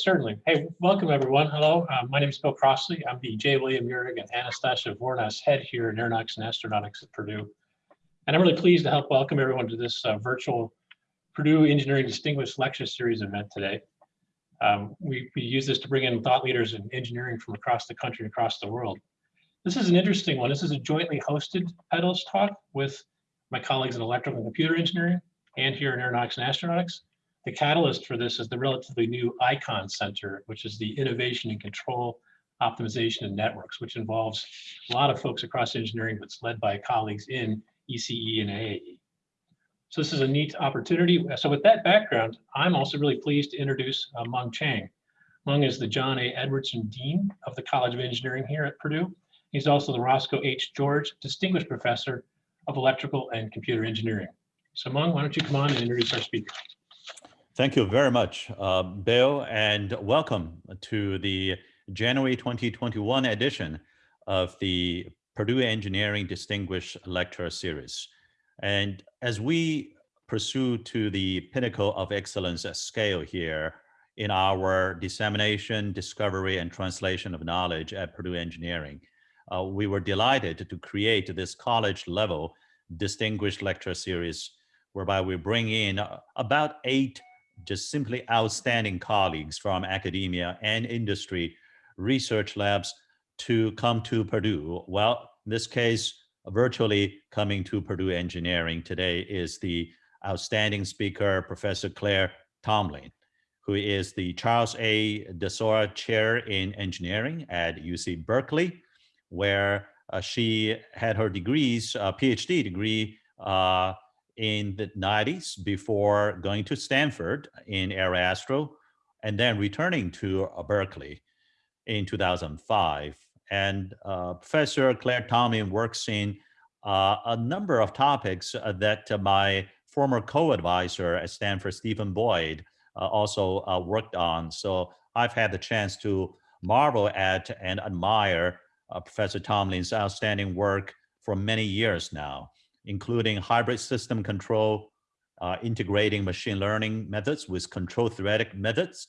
Certainly. Hey, welcome everyone. Hello, uh, my name is Bill Crossley. I'm the J. William Uhrig and Anastasia Vournas head here in Aeronautics and Astronautics at Purdue. And I'm really pleased to help welcome everyone to this uh, virtual Purdue Engineering Distinguished Lecture Series event today. Um, we, we use this to bring in thought leaders in engineering from across the country across the world. This is an interesting one. This is a jointly hosted Pedals talk with my colleagues in electrical and computer engineering and here in aeronautics and astronautics. The catalyst for this is the relatively new ICON Center, which is the Innovation and Control Optimization and Networks, which involves a lot of folks across engineering, but it's led by colleagues in ECE and AAE. So this is a neat opportunity. So with that background, I'm also really pleased to introduce uh, Mung Chiang. Mung is the John A. Edwardson Dean of the College of Engineering here at Purdue. He's also the Roscoe H. George Distinguished Professor of Electrical and Computer Engineering. So Mung, why don't you come on and introduce our speaker? Thank you very much, uh, Bill, and welcome to the January 2021 edition of the Purdue Engineering Distinguished Lecture Series. And as we pursue to the pinnacle of excellence at scale here in our dissemination, discovery, and translation of knowledge at Purdue Engineering, uh, we were delighted to create this college level distinguished lecture series whereby we bring in uh, about eight just simply outstanding colleagues from academia and industry research labs to come to Purdue. Well, in this case, virtually coming to Purdue Engineering today is the outstanding speaker, Professor Claire Tomlin, who is the Charles A. Desoer Chair in Engineering at UC Berkeley, where uh, she had her degrees, uh, PhD degree uh, in the 90s before going to Stanford in aeroastro and then returning to uh, Berkeley in 2005. And uh, Professor Claire Tomlin works in uh, a number of topics uh, that uh, my former co-advisor at Stanford, Stephen Boyd, also worked on. So I've had the chance to marvel at and admire Professor Tomlin's outstanding work for many years now including hybrid system control, uh, integrating machine learning methods with control theoretic methods.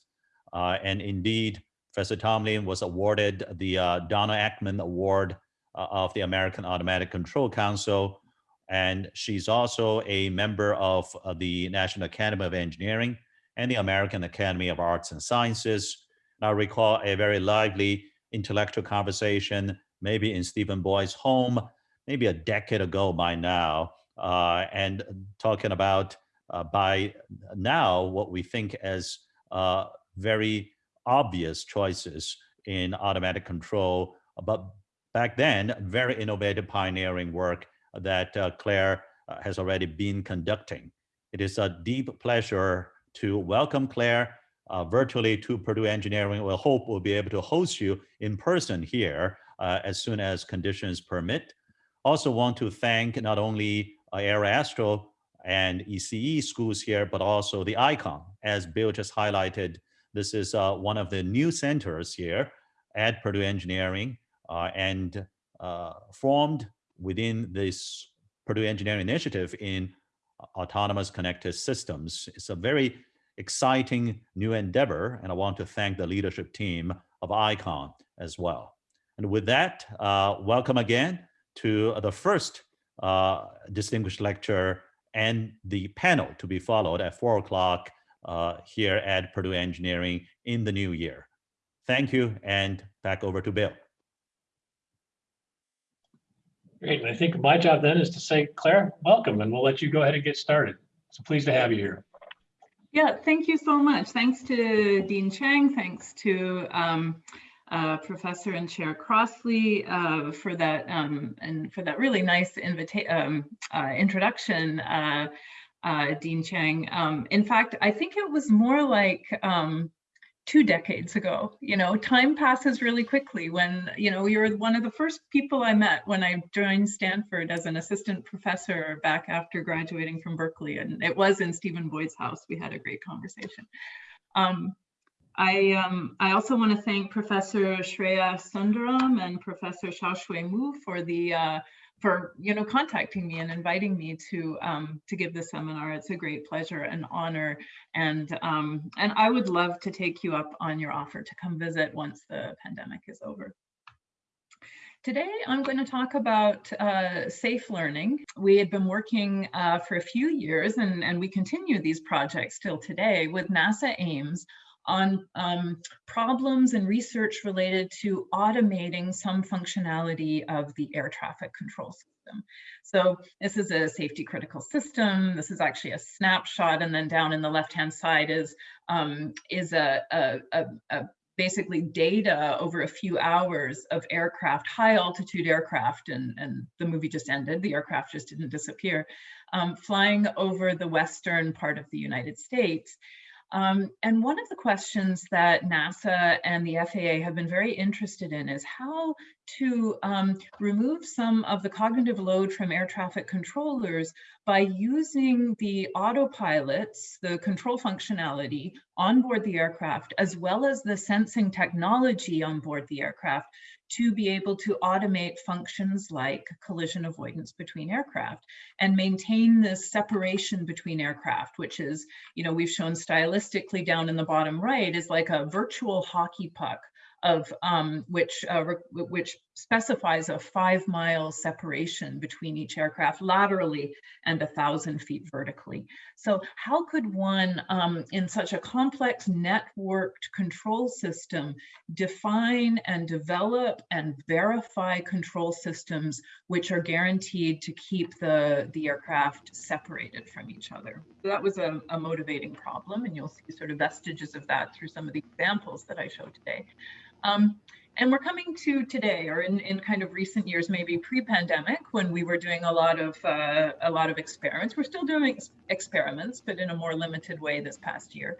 Uh, and indeed, Professor Tomlin was awarded the uh, Donald Eckman Award uh, of the American Automatic Control Council. And she's also a member of uh, the National Academy of Engineering and the American Academy of Arts and Sciences. And I recall a very lively intellectual conversation, maybe in Stephen Boyd's home, maybe a decade ago by now, uh, and talking about uh, by now what we think as uh, very obvious choices in automatic control, but back then, very innovative pioneering work that uh, Claire uh, has already been conducting. It is a deep pleasure to welcome Claire uh, virtually to Purdue Engineering. We hope we'll be able to host you in person here as soon as conditions permit. Also want to thank not only uh, Aeroastro and ECE schools here, but also the ICON. As Bill just highlighted, this is uh, one of the new centers here at Purdue Engineering uh, and uh, formed within this Purdue Engineering Initiative in autonomous connected systems. It's a very exciting new endeavor, and I want to thank the leadership team of ICON as well. And with that, uh, welcome again to the first uh, distinguished lecture and the panel to be followed at four o'clock uh, here at Purdue Engineering in the new year. Thank you and back over to Bill. Great, I think my job then is to say, Claire, welcome, and we'll let you go ahead and get started. So pleased to have you here. Yeah, thank you so much. Thanks to Dean Chiang, thanks to um, uh, Professor and Chair Crossley uh, for that um, and for that really nice um, uh, introduction, uh, uh, Dean Chiang. Um, in fact, I think it was more like um, two decades ago. You know, time passes really quickly when, you know, you were one of the first people I met when I joined Stanford as an assistant professor back after graduating from Berkeley. And it was in Stephen Boyd's house. We had a great conversation. Um, I, um, I also want to thank Professor Shreyas Sundaram and Professor Shaoshuai Mou for the uh, for you know contacting me and inviting me to um, to give the seminar. It's a great pleasure and honor, and um, and I would love to take you up on your offer to come visit once the pandemic is over. Today, I'm going to talk about uh, safe learning. We had been working uh, for a few years and, and we continue these projects still today with NASA Ames on um, problems and research related to automating some functionality of the air traffic control system. So this is a safety critical system. This is actually a snapshot. And then down in the left-hand side is, um, is a, a, a, a basically data over a few hours of aircraft, high altitude aircraft, and, and the movie just ended, the aircraft just didn't disappear, um, flying over the western part of the United States. Um, and one of the questions that NASA and the FAA have been very interested in is how to um, remove some of the cognitive load from air traffic controllers by using the autopilots, the control functionality on board the aircraft, as well as the sensing technology on board the aircraft to be able to automate functions like collision avoidance between aircraft and maintain this separation between aircraft, which is, you know, we've shown stylistically down in the bottom right is like a virtual hockey puck of um, which uh, which specifies a five mile separation between each aircraft laterally and a thousand feet vertically. So how could one um, in such a complex networked control system define and develop and verify control systems which are guaranteed to keep the, the aircraft separated from each other? So that was a, a motivating problem and you'll see sort of vestiges of that through some of the examples that I showed today. Um, and we're coming to today, or in, in kind of recent years, maybe pre-pandemic, when we were doing a lot of uh, a lot of experiments. We're still doing ex experiments, but in a more limited way this past year.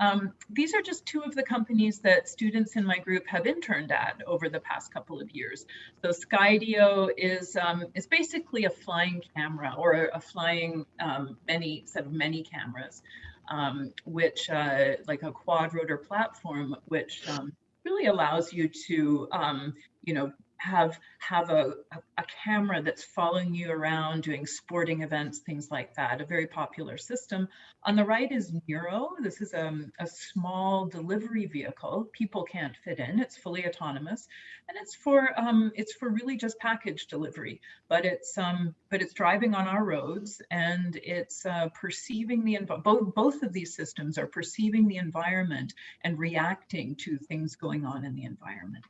Um, these are just two of the companies that students in my group have interned at over the past couple of years. So Skydio is um, is basically a flying camera or a flying um, many set of many cameras, um, which uh, like a quad rotor platform, which um, really allows you to, um, you know, have have a, a, camera that's following you around doing sporting events, things like that, a very popular system. On the right is Nuro. This is a, um, a small delivery vehicle. People can't fit in. It's fully autonomous. And it's for um, it's for really just package delivery, but it's um, but it's driving on our roads and it's uh, perceiving the both both of these systems are perceiving the environment and reacting to things going on in the environment.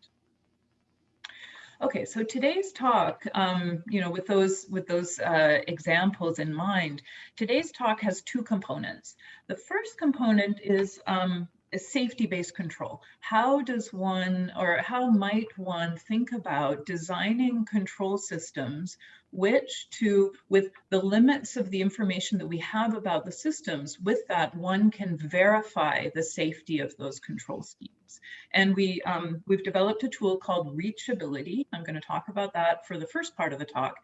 Okay, so today's talk, um, you know, with those with those uh, examples in mind, today's talk has two components. The first component is um, safety-based control. How does one, or how might one think about designing control systems which to, with the limits of the information that we have about the systems, with that one can verify the safety of those control schemes. And we, um, we've developed a tool called Reachability. I'm gonna talk about that for the first part of the talk.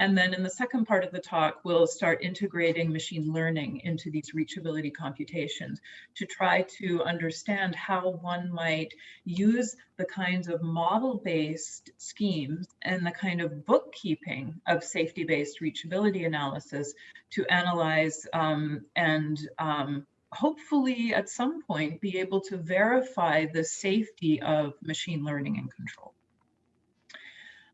And then in the second part of the talk, we'll start integrating machine learning into these reachability computations to try to understand how one might use the kinds of model-based schemes and the kind of bookkeeping of safety-based reachability analysis to analyze um, and um, hopefully at some point be able to verify the safety of machine learning and control.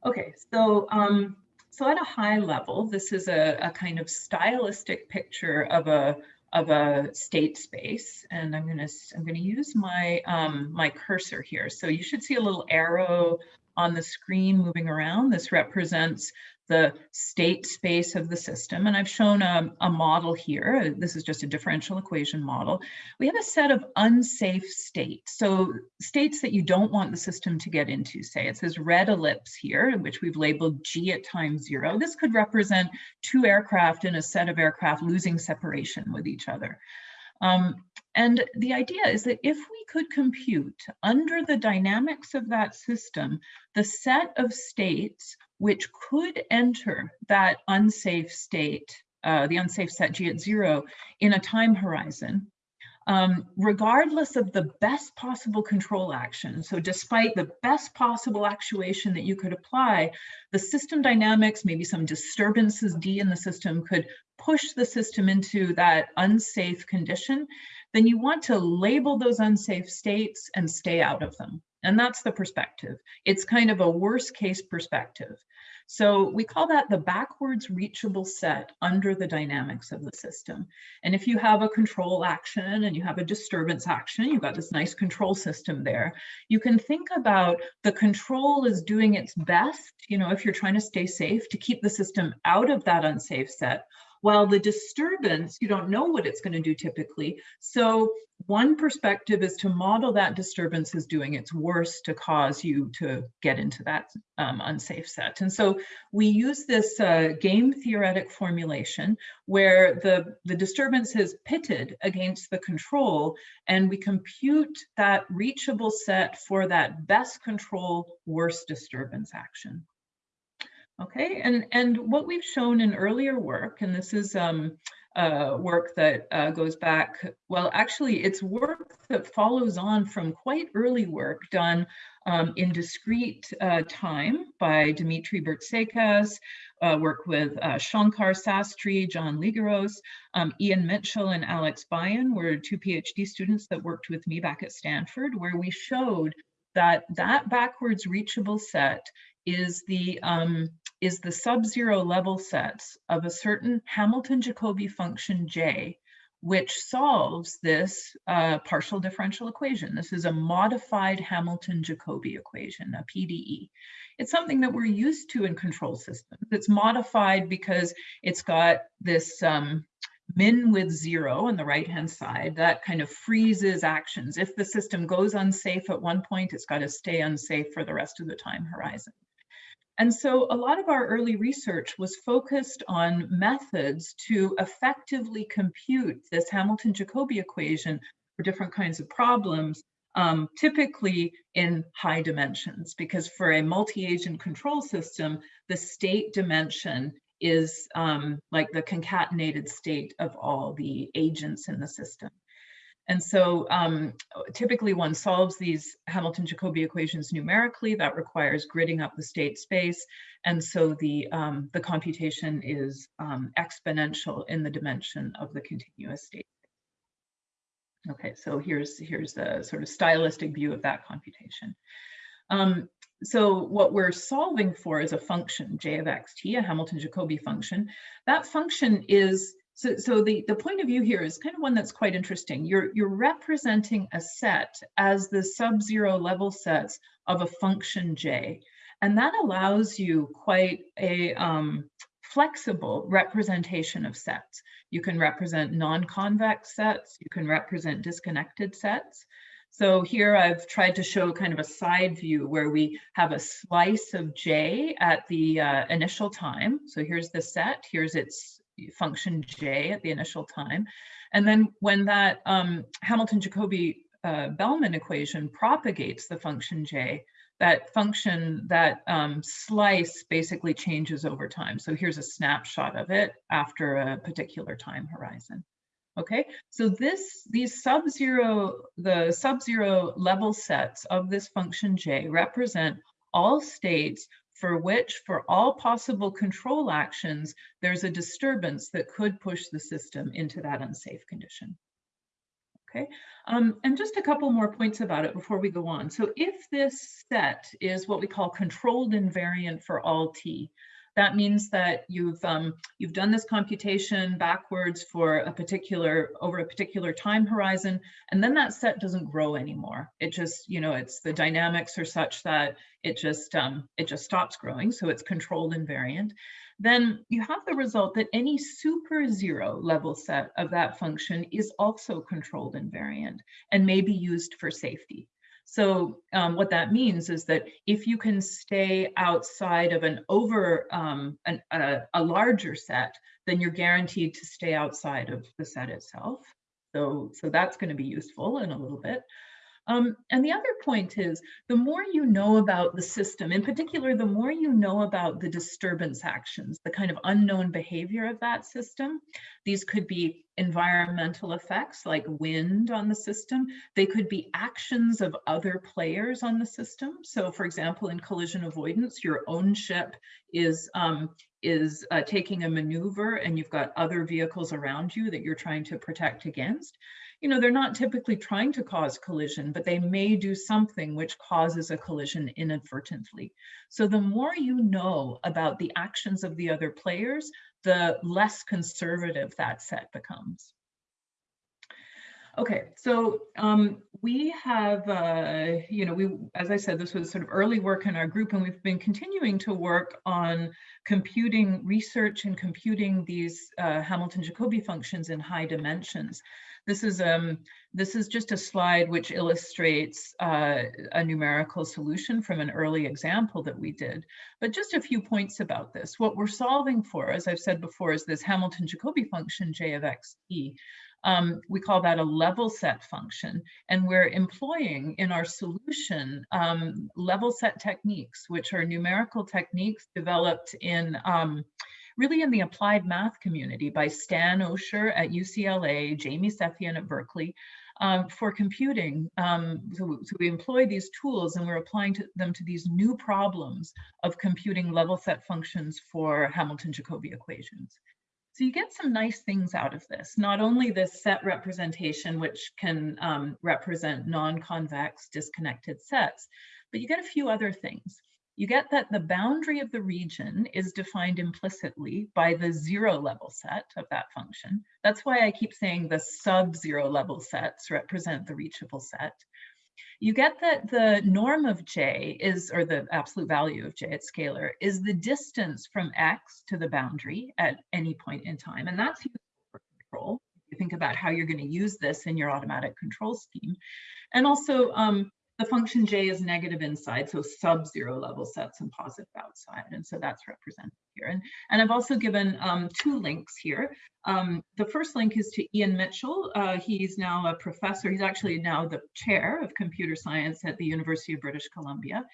Okay, so um, so at a high level, this is a, a kind of stylistic picture of a of a state space. And I'm gonna I'm gonna use my um, my cursor here. So you should see a little arrow on the screen moving around. This represents the state space of the system. And I've shown a, a, model here. This is just a differential equation model. We have a set of unsafe states. So states that you don't want the system to get into, say it says red ellipse here, which we've labeled G at time zero. This could represent two aircraft in a set of aircraft losing separation with each other. Um, and the idea is that if we could compute under the dynamics of that system, the set of states which could enter that unsafe state, uh, the unsafe set G at zero in a time horizon, um, regardless of the best possible control action. So despite the best possible actuation that you could apply, the system dynamics, maybe some disturbances D in the system could push the system into that unsafe condition, then you want to label those unsafe states and stay out of them. And that's the perspective. It's kind of a worst case perspective. So we call that the backwards reachable set under the dynamics of the system. And if you have a control action and you have a disturbance action, you've got this nice control system there, you can think about the control is doing its best, you know, if you're trying to stay safe, to keep the system out of that unsafe set, while the disturbance, you don't know what it's going to do typically. So one perspective is to model that disturbance is doing its worst to cause you to get into that um, unsafe set. And so we use this uh, game theoretic formulation where the, the disturbance is pitted against the control and we compute that reachable set for that best control worst disturbance action. Okay, and, and what we've shown in earlier work, and this is um, uh, work that uh, goes back, well, actually it's work that follows on from quite early work done um, in discrete uh, time by Dimitri Bertsekas, work with uh, Shankar Sastry, John Lygeros, um, Ian Mitchell and Alex Bayen were two PhD students that worked with me back at Stanford, where we showed that that backwards reachable set is the um, is the sub-zero level sets of a certain Hamilton-Jacobi function J, which solves this uh, partial differential equation. This is a modified Hamilton-Jacobi equation, a PDE. It's something that we're used to in control systems. It's modified because it's got this um, min with zero on the right-hand side, that kind of freezes actions. If the system goes unsafe at one point, it's got to stay unsafe for the rest of the time horizon. And so a lot of our early research was focused on methods to effectively compute this Hamilton-Jacobi equation for different kinds of problems, um, typically in high dimensions, because for a multi-agent control system, the state dimension is um, like the concatenated state of all the agents in the system. And so um, typically one solves these Hamilton-Jacobi equations numerically. That requires gridding up the state space. And so the, um, the computation is um, exponential in the dimension of the continuous state. Okay, so here's, here's the sort of stylistic view of that computation. Um, so what we're solving for is a function, j of x t, a Hamilton-Jacobi function. That function is so, so the, the point of view here is kind of one that's quite interesting. You're, you're representing a set as the sub-zero level sets of a function j. And that allows you quite a um, flexible representation of sets. You can represent non-convex sets, you can represent disconnected sets. So here I've tried to show kind of a side view where we have a slice of J at the uh, initial time. So here's the set, here's its function j at the initial time. And then when that um, Hamilton-Jacobi uh, Bellman equation propagates the function j, that function, that um, slice basically changes over time. So here's a snapshot of it after a particular time horizon. Okay, so this, these sub-zero, the sub-zero level sets of this function j represent all states for which, for all possible control actions, there's a disturbance that could push the system into that unsafe condition. Okay, um, and just a couple more points about it before we go on. So if this set is what we call controlled invariant for all t, that means that you've um, you've done this computation backwards for a particular over a particular time horizon, and then that set doesn't grow anymore. It just you know it's the dynamics are such that it just um, it just stops growing, so it's controlled invariant. Then you have the result that any super zero level set of that function is also controlled invariant and may be used for safety. So um, what that means is that if you can stay outside of an over um, an, a, a, larger set, then you're guaranteed to stay outside of the set itself. So, so that's going to be useful in a little bit. Um, and the other point is the more you know about the system, in particular, the more you know about the disturbance actions, the kind of unknown behavior of that system. These could be environmental effects like wind on the system. They could be actions of other players on the system. So for example, in collision avoidance, your own ship is, um, is uh, taking a maneuver and you've got other vehicles around you that you're trying to protect against you know, they're not typically trying to cause collision, but they may do something which causes a collision inadvertently. So the more you know about the actions of the other players, the less conservative that set becomes. Okay, so um, we have, uh, you know, we, as I said, this was sort of early work in our group, and we've been continuing to work on computing research and computing these uh, Hamilton-Jacobi functions in high dimensions. This is um this is just a slide which illustrates uh, a numerical solution from an early example that we did. But just a few points about this. What we're solving for, as I've said before, is this Hamilton-Jacobi function J of xt. Um, we call that a level set function, and we're employing in our solution um, level set techniques, which are numerical techniques developed in um, really in the applied math community by Stan Osher at UCLA, Jamie Sethian at Berkeley, um, for computing. Um, so, so, we employ these tools and we're applying to them to these new problems of computing level set functions for Hamilton-Jacobi equations. So you get some nice things out of this, not only this set representation, which can um, represent non-convex disconnected sets, but you get a few other things you get that the boundary of the region is defined implicitly by the zero level set of that function. That's why I keep saying the sub-zero level sets represent the reachable set. You get that the norm of j is, or the absolute value of j at scalar, is the distance from x to the boundary at any point in time. And that's useful for control. You think about how you're going to use this in your automatic control scheme. And also, um, the function j is negative inside, so sub-zero level sets and positive outside. And so that's represented here. And, and I've also given um, two links here. Um, the first link is to Ian Mitchell. Uh, he's now a professor. He's actually now the chair of computer science at the University of British Columbia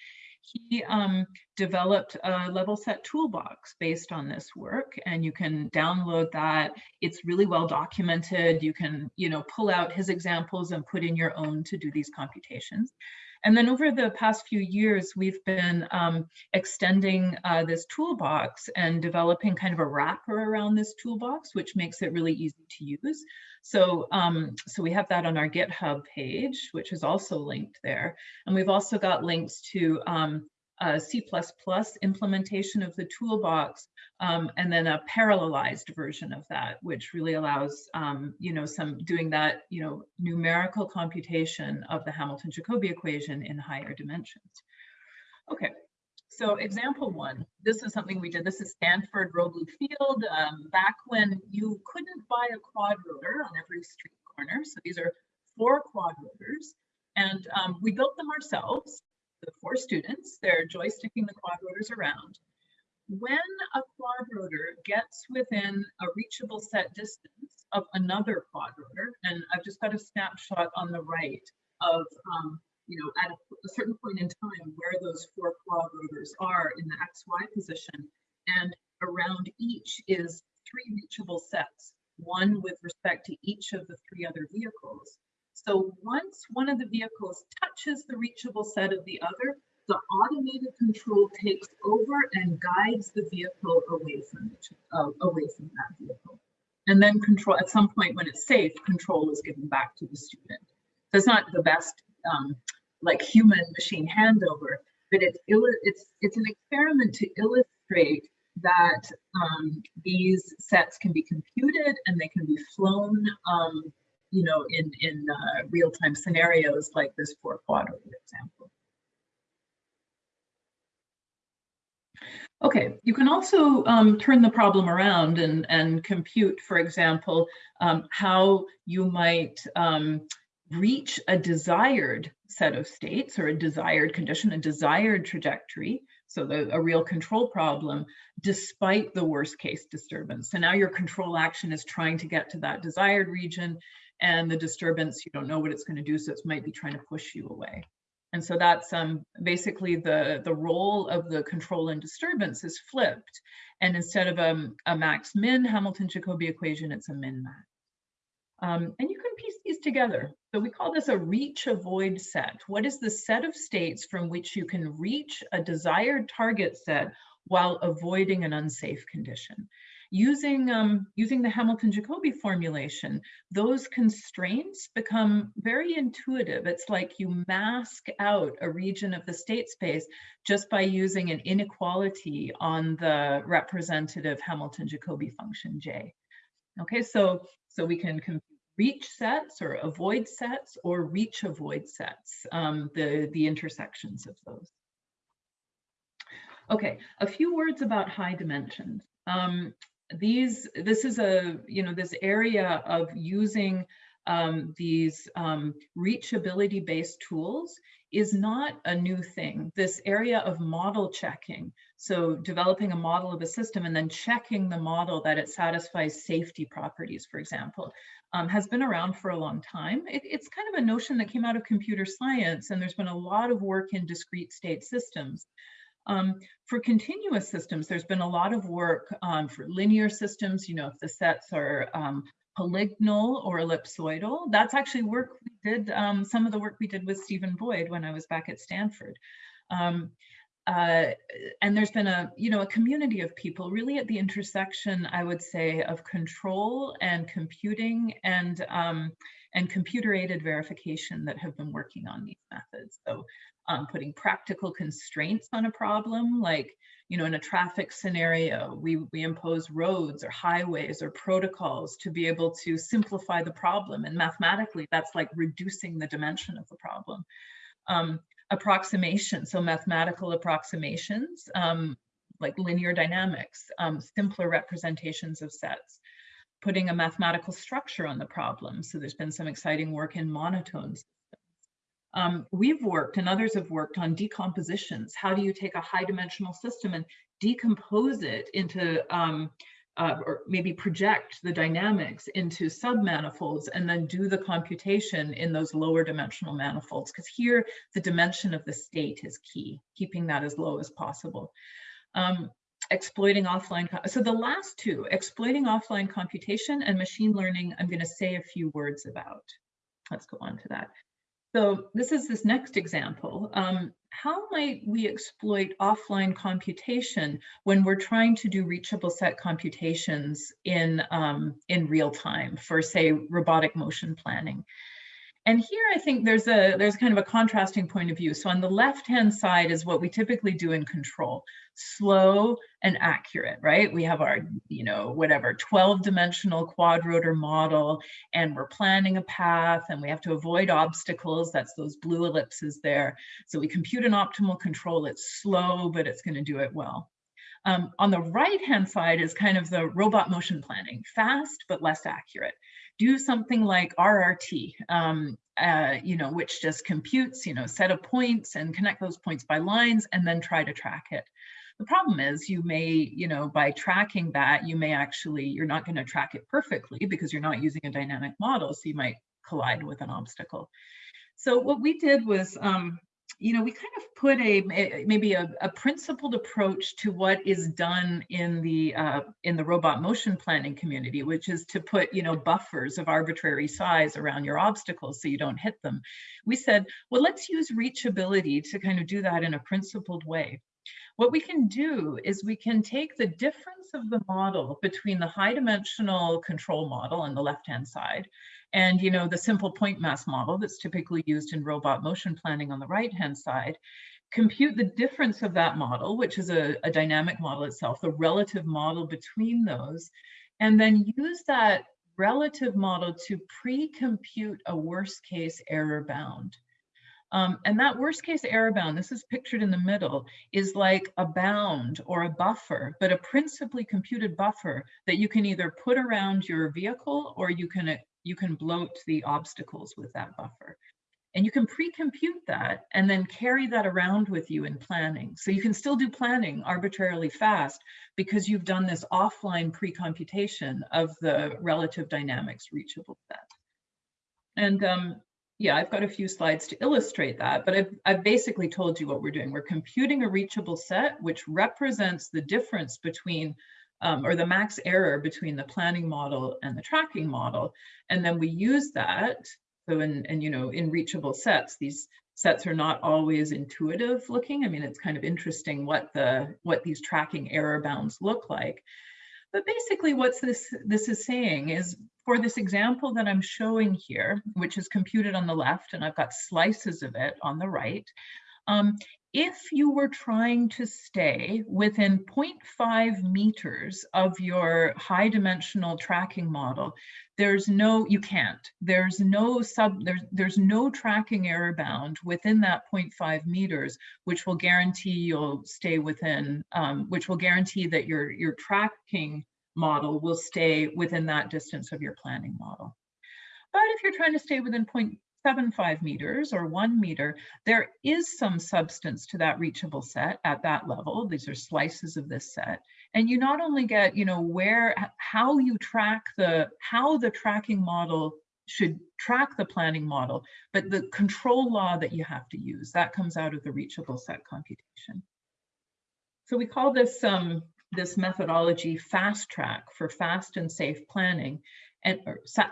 he um, developed a level set toolbox based on this work and you can download that. It's really well documented. You can you know pull out his examples and put in your own to do these computations and then over the past few years, we've been um, extending uh, this toolbox and developing kind of a wrapper around this toolbox, which makes it really easy to use. So, um, so we have that on our GitHub page, which is also linked there. And we've also got links to um, a C++ implementation of the toolbox, um, and then a parallelized version of that, which really allows, um, you know, some doing that, you know, numerical computation of the Hamilton-Jacobi equation in higher dimensions. Okay, so example one, this is something we did. This is Stanford Roble Field, um, back when you couldn't buy a quad rotor on every street corner. So these are four quad rotors, and um, we built them ourselves the four students. They're joysticking the quad rotors around. When a quad rotor gets within a reachable set distance of another quad rotor, and I've just got a snapshot on the right of, um, you know, at a, a certain point in time where those four quad rotors are in the XY position, and around each is three reachable sets, one with respect to each of the three other vehicles. So once one of the vehicles touches the reachable set of the other, the automated control takes over and guides the vehicle away from it, uh, away from that vehicle. And then control, at some point when it's safe, control is given back to the student. So it's not the best um, like human machine handover, but it's, it's, it's an experiment to illustrate that um, these sets can be computed and they can be flown um, you know, in, in uh, real-time scenarios like this four quadrant example. Okay, you can also um, turn the problem around and, and compute, for example, um, how you might um, reach a desired set of states or a desired condition, a desired trajectory, so the, a real control problem, despite the worst case disturbance. So now your control action is trying to get to that desired region and the disturbance, you don't know what it's going to do, so it might be trying to push you away. And so that's um, basically the, the role of the control and disturbance is flipped. And instead of a, a max-min Hamilton-Jacobi equation, it's a min-max. Um, and you can piece these together. So we call this a reach avoid set. What is the set of states from which you can reach a desired target set while avoiding an unsafe condition? Using, um, using the Hamilton-Jacobi formulation, those constraints become very intuitive. It's like you mask out a region of the state space just by using an inequality on the representative Hamilton-Jacobi function J. Okay, so, so we can reach sets or avoid sets or reach avoid sets, um, the, the intersections of those. Okay, a few words about high dimensions. Um, these, this is a, you know, this area of using um, these um, reachability based tools is not a new thing. This area of model checking, so developing a model of a system and then checking the model that it satisfies safety properties, for example, um, has been around for a long time. It, it's kind of a notion that came out of computer science and there's been a lot of work in discrete state systems. Um, for continuous systems, there's been a lot of work um, for linear systems, you know, if the sets are um, polygonal or ellipsoidal. That's actually work we did, um, some of the work we did with Stephen Boyd when I was back at Stanford. Um, uh, and there's been a, you know, a community of people really at the intersection, I would say, of control and computing and um, and computer-aided verification that have been working on these methods. So um, putting practical constraints on a problem, like, you know, in a traffic scenario, we, we impose roads or highways or protocols to be able to simplify the problem. And mathematically, that's like reducing the dimension of the problem. Um, approximation, so mathematical approximations, um, like linear dynamics, um, simpler representations of sets putting a mathematical structure on the problem. So there's been some exciting work in monotones. Um, we've worked and others have worked on decompositions. How do you take a high dimensional system and decompose it into, um, uh, or maybe project the dynamics into submanifolds and then do the computation in those lower dimensional manifolds? Because here the dimension of the state is key, keeping that as low as possible. Um, exploiting offline. So the last two, exploiting offline computation and machine learning, I'm going to say a few words about. Let's go on to that. So this is this next example. Um, how might we exploit offline computation when we're trying to do reachable set computations in, um, in real time for, say, robotic motion planning? And here I think there's a there's kind of a contrasting point of view. So on the left hand side is what we typically do in control, slow and accurate, right? We have our, you know, whatever 12 dimensional quad rotor model and we're planning a path and we have to avoid obstacles. That's those blue ellipses there. So we compute an optimal control. It's slow, but it's going to do it well. Um, on the right hand side is kind of the robot motion planning, fast but less accurate do something like RRT, um, uh, you know, which just computes, you know, set of points and connect those points by lines and then try to track it. The problem is you may, you know, by tracking that, you may actually, you're not going to track it perfectly because you're not using a dynamic model. So you might collide with an obstacle. So what we did was um, you know, we kind of put a maybe a, a principled approach to what is done in the uh, in the robot motion planning community, which is to put you know buffers of arbitrary size around your obstacles so you don't hit them. We said, well, let's use reachability to kind of do that in a principled way. What we can do is we can take the difference of the model between the high dimensional control model on the left-hand side and you know the simple point mass model that's typically used in robot motion planning on the right-hand side, compute the difference of that model, which is a, a dynamic model itself, the relative model between those, and then use that relative model to pre-compute a worst case error bound. Um, and that worst case error bound, this is pictured in the middle, is like a bound or a buffer, but a principally computed buffer that you can either put around your vehicle or you can, you can bloat the obstacles with that buffer. And you can pre-compute that and then carry that around with you in planning. So you can still do planning arbitrarily fast because you've done this offline pre-computation of the relative dynamics reachable set. And um, yeah, I've got a few slides to illustrate that, but I've, I've basically told you what we're doing. We're computing a reachable set, which represents the difference between um, or the max error between the planning model and the tracking model. And then we use that. So in, and you know, in reachable sets, these sets are not always intuitive looking. I mean, it's kind of interesting what the what these tracking error bounds look like. But basically what's this this is saying is for this example that I'm showing here, which is computed on the left, and I've got slices of it on the right, um, if you were trying to stay within 0.5 meters of your high dimensional tracking model, there's no, you can't, there's no sub, there's, there's no tracking error bound within that 0.5 meters, which will guarantee you'll stay within, um, which will guarantee that your, your tracking model will stay within that distance of your planning model. But if you're trying to stay within 0.75 meters or one meter, there is some substance to that reachable set at that level. These are slices of this set. And you not only get, you know, where, how you track the, how the tracking model should track the planning model, but the control law that you have to use, that comes out of the reachable set computation. So we call this um, this methodology fast track for fast and safe planning and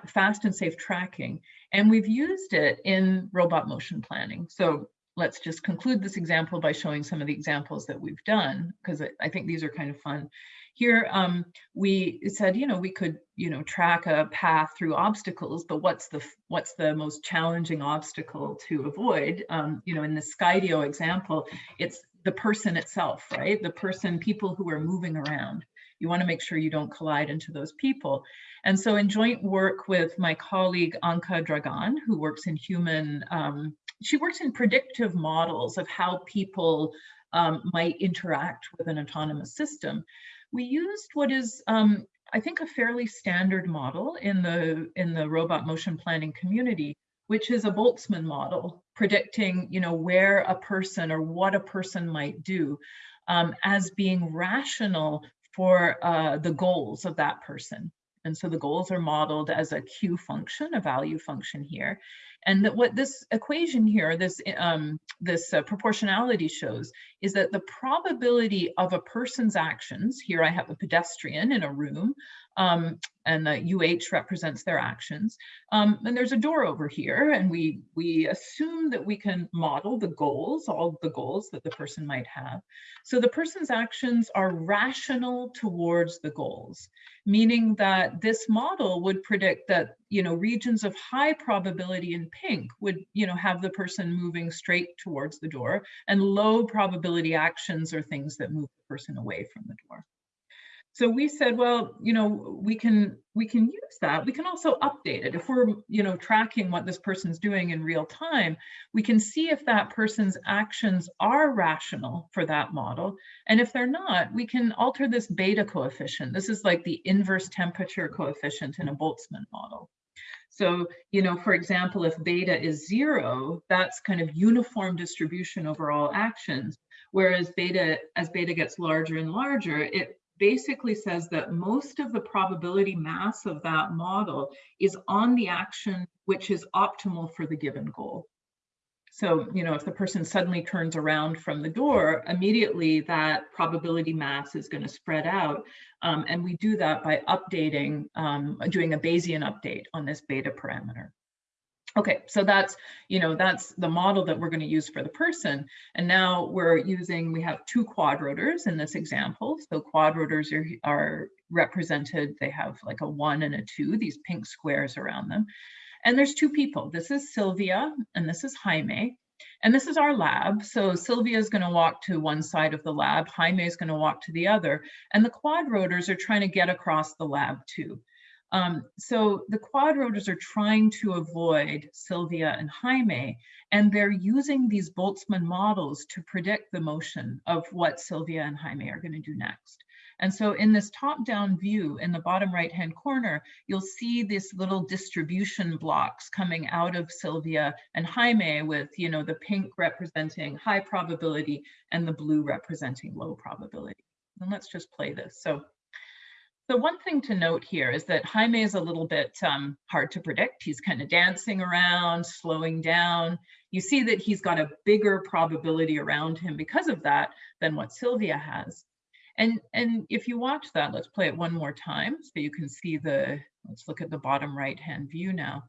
fast and safe tracking. And we've used it in robot motion planning. So let's just conclude this example by showing some of the examples that we've done, because I think these are kind of fun. Here, um, we said, you know, we could, you know, track a path through obstacles, but what's the what's the most challenging obstacle to avoid? Um, you know, in the Skydio example, it's the person itself, right? The person, people who are moving around. You want to make sure you don't collide into those people. And so in joint work with my colleague Anca Dragan, who works in human, um, she works in predictive models of how people um, might interact with an autonomous system. We used what is, um, I think, a fairly standard model in the in the robot motion planning community, which is a Boltzmann model predicting, you know, where a person or what a person might do um, as being rational for uh, the goals of that person. And so the goals are modeled as a Q function, a value function here. And that what this equation here, this, um, this uh, proportionality shows is that the probability of a person's actions, here I have a pedestrian in a room, um, and the UH represents their actions. Um, and there's a door over here, and we, we assume that we can model the goals, all the goals that the person might have. So the person's actions are rational towards the goals, meaning that this model would predict that, you know, regions of high probability in pink would, you know, have the person moving straight towards the door, and low probability actions are things that move the person away from the door. So we said, well, you know, we can we can use that. We can also update it. If we're, you know, tracking what this person's doing in real time, we can see if that person's actions are rational for that model. And if they're not, we can alter this beta coefficient. This is like the inverse temperature coefficient in a Boltzmann model. So, you know, for example, if beta is zero, that's kind of uniform distribution over all actions. Whereas beta, as beta gets larger and larger, it basically says that most of the probability mass of that model is on the action which is optimal for the given goal. So, you know, if the person suddenly turns around from the door, immediately that probability mass is going to spread out. Um, and we do that by updating, um, doing a Bayesian update on this beta parameter. Okay, so that's, you know, that's the model that we're going to use for the person. And now we're using, we have two quadrotors in this example. So quadrotors are, are represented, they have like a one and a two, these pink squares around them. And there's two people. This is Sylvia and this is Jaime. And this is our lab. So Sylvia is going to walk to one side of the lab. Jaime is going to walk to the other. And the quadrotors are trying to get across the lab too. Um, so the quadrotors are trying to avoid Sylvia and Jaime, and they're using these Boltzmann models to predict the motion of what Sylvia and Jaime are going to do next. And so in this top-down view in the bottom right-hand corner, you'll see these little distribution blocks coming out of Sylvia and Jaime with, you know, the pink representing high probability and the blue representing low probability. And let's just play this. So the one thing to note here is that Jaime is a little bit um, hard to predict. He's kind of dancing around, slowing down. You see that he's got a bigger probability around him because of that than what Sylvia has. And, and if you watch that, let's play it one more time so you can see the, let's look at the bottom right hand view now.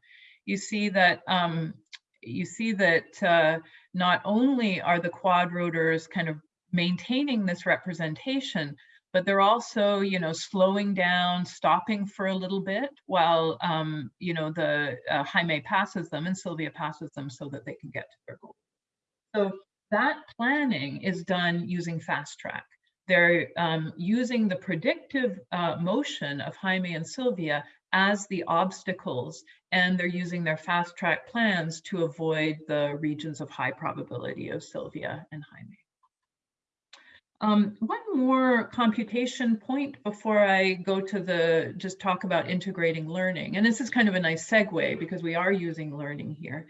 You see that um, you see that uh, not only are the quadrotors kind of maintaining this representation, but they're also, you know, slowing down, stopping for a little bit while, um, you know, the uh, Jaime passes them and Sylvia passes them so that they can get to their goal. So that planning is done using fast track. They're um, using the predictive uh, motion of Jaime and Sylvia as the obstacles, and they're using their fast track plans to avoid the regions of high probability of Sylvia and Jaime. Um, one more computation point before I go to the just talk about integrating learning. And this is kind of a nice segue because we are using learning here.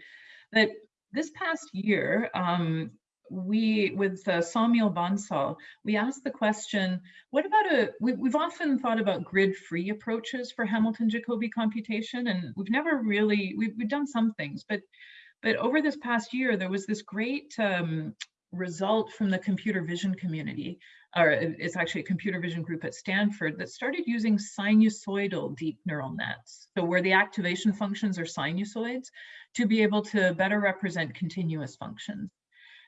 That this past year, um, we, with uh, Somil Bansal, we asked the question, what about a, we, we've often thought about grid-free approaches for Hamilton-Jacobi computation, and we've never really, we've, we've done some things, but but over this past year, there was this great um, result from the computer vision community, or it's actually a computer vision group at Stanford that started using sinusoidal deep neural nets. So where the activation functions are sinusoids to be able to better represent continuous functions.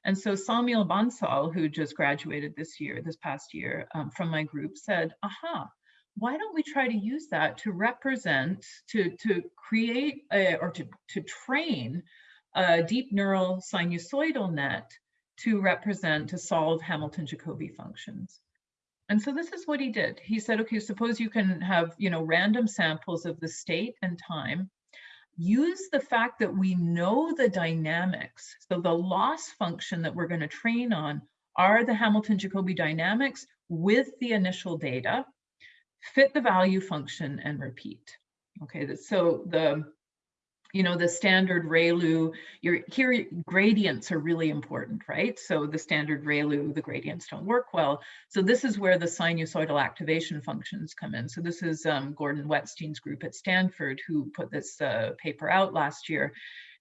And so Somil Bansal, who just graduated this year, this past year um, from my group said, aha, why don't we try to use that to represent, to, to create a, or to, to train a deep neural sinusoidal net to represent, to solve Hamilton-Jacobi functions. And so this is what he did. He said, okay, suppose you can have, you know, random samples of the state and time, use the fact that we know the dynamics. So the loss function that we're gonna train on are the Hamilton-Jacobi dynamics with the initial data, fit the value function and repeat. Okay, so the you know, the standard ReLU, your here gradients are really important, right? So the standard ReLU, the gradients don't work well. So this is where the sinusoidal activation functions come in. So this is um, Gordon Wetzstein's group at Stanford who put this uh, paper out last year.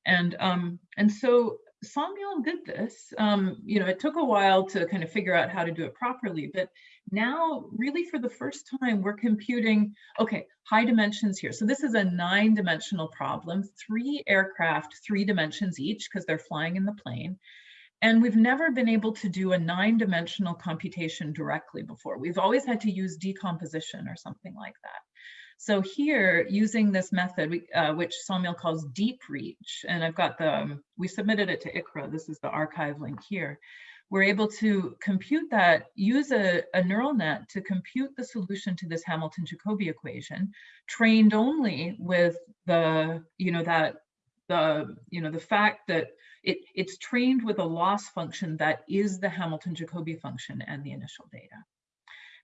And, um, and so Somil did this. Um, you know, it took a while to kind of figure out how to do it properly, but now really for the first time, we're computing, okay, high dimensions here. So this is a nine dimensional problem, three aircraft, three dimensions each because they're flying in the plane. And we've never been able to do a nine dimensional computation directly before. We've always had to use decomposition or something like that. So here, using this method, uh, which Somil calls deep reach, and I've got the, um, we submitted it to ICRA, this is the arXiv link here we're able to compute that, use a, a neural net to compute the solution to this Hamilton-Jacobi equation, trained only with the, you know, that the, you know, the fact that it, it's trained with a loss function that is the Hamilton-Jacobi function and the initial data.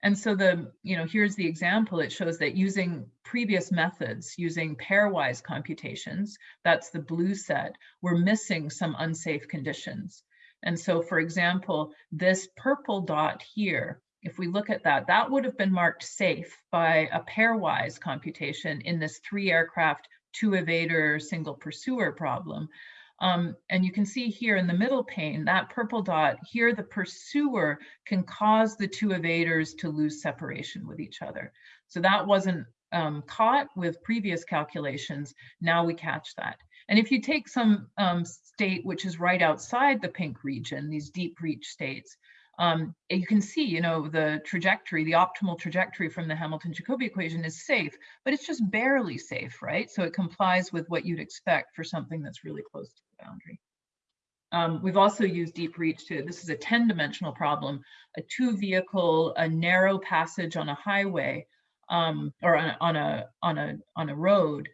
And so the, you know, here's the example. It shows that using previous methods, using pairwise computations, that's the blue set, we're missing some unsafe conditions. And so, for example, this purple dot here, if we look at that, that would have been marked safe by a pairwise computation in this three aircraft, two evader, single pursuer problem. Um, and you can see here in the middle pane, that purple dot, here the pursuer can cause the two evaders to lose separation with each other. So that wasn't um, caught with previous calculations. Now we catch that. And if you take some um, state which is right outside the pink region, these deep reach states, um, you can see, you know, the trajectory, the optimal trajectory from the Hamilton-Jacobi equation is safe, but it's just barely safe, right? So it complies with what you'd expect for something that's really close to boundary. Um, we've also used deep reach to, this is a 10 dimensional problem, a two vehicle, a narrow passage on a highway um, or on, on, a, on, a, on a road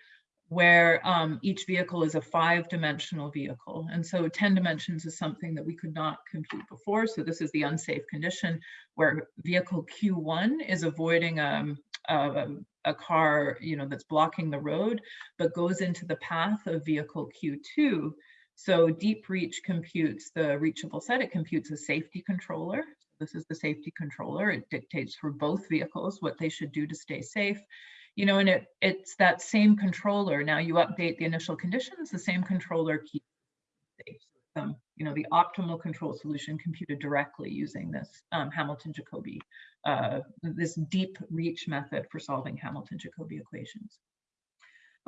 where um, each vehicle is a five dimensional vehicle. And so 10 dimensions is something that we could not compute before. So this is the unsafe condition where vehicle Q1 is avoiding um, a, a car you know, that's blocking the road, but goes into the path of vehicle Q2. So deep reach computes the reachable set, it computes a safety controller. This is the safety controller. It dictates for both vehicles what they should do to stay safe. You know, and it it's that same controller. Now you update the initial conditions, the same controller keeps safe. Um, you know, the optimal control solution computed directly using this um, Hamilton-Jacobi, uh, this deep reach method for solving Hamilton-Jacobi equations.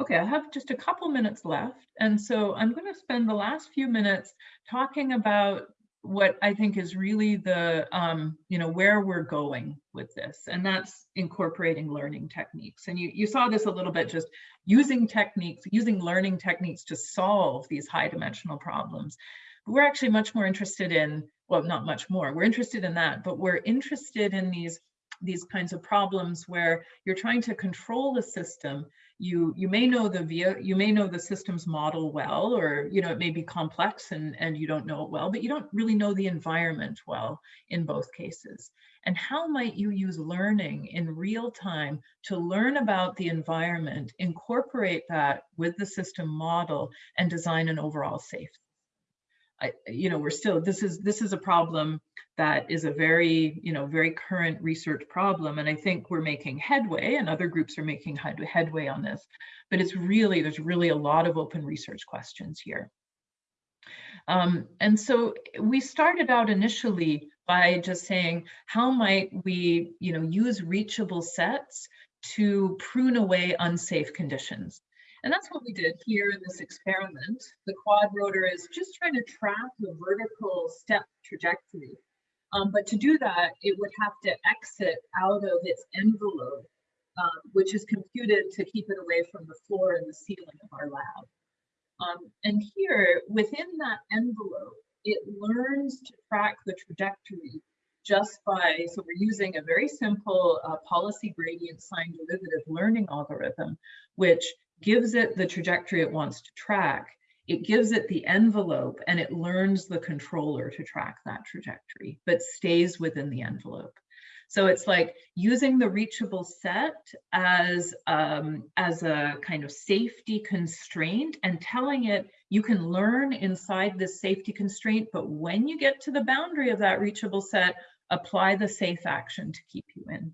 Okay, I have just a couple minutes left. And so I'm going to spend the last few minutes talking about what I think is really the, um, you know, where we're going with this. And that's incorporating learning techniques. And you, you saw this a little bit just using techniques, using learning techniques to solve these high dimensional problems. But we're actually much more interested in, well, not much more, we're interested in that, but we're interested in these these kinds of problems where you're trying to control the system. You you may know the via you may know the systems model well or you know it may be complex and and you don't know it well but you don't really know the environment well in both cases. And how might you use learning in real time to learn about the environment incorporate that with the system model and design an overall safe I, you know, we're still, this is, this is a problem that is a very, you know, very current research problem. And I think we're making headway and other groups are making headway on this, but it's really, there's really a lot of open research questions here. Um, and so we started out initially by just saying, how might we, you know, use reachable sets to prune away unsafe conditions? And that's what we did here in this experiment. The quad rotor is just trying to track the vertical step trajectory. Um, but to do that, it would have to exit out of its envelope, um, which is computed to keep it away from the floor and the ceiling of our lab. Um, and here, within that envelope, it learns to track the trajectory just by, so we're using a very simple uh, policy gradient sign derivative learning algorithm, which gives it the trajectory it wants to track, it gives it the envelope and it learns the controller to track that trajectory, but stays within the envelope. So it's like using the reachable set as, um, as a kind of safety constraint and telling it you can learn inside this safety constraint, but when you get to the boundary of that reachable set, apply the safe action to keep you in.